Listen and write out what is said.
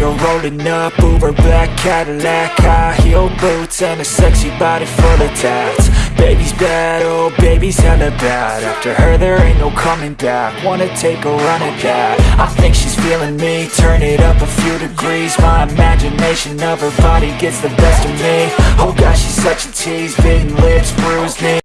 You're rolling up Uber black Cadillac High heel boots and a sexy body full of tats. Baby's bad, oh baby's hella bad. After her there ain't no coming back. Wanna take a run at that. I think she's feeling me. Turn it up a few degrees. My imagination of her body gets the best of me. Oh gosh, she's such a tease. Bitten lips, bruised knees.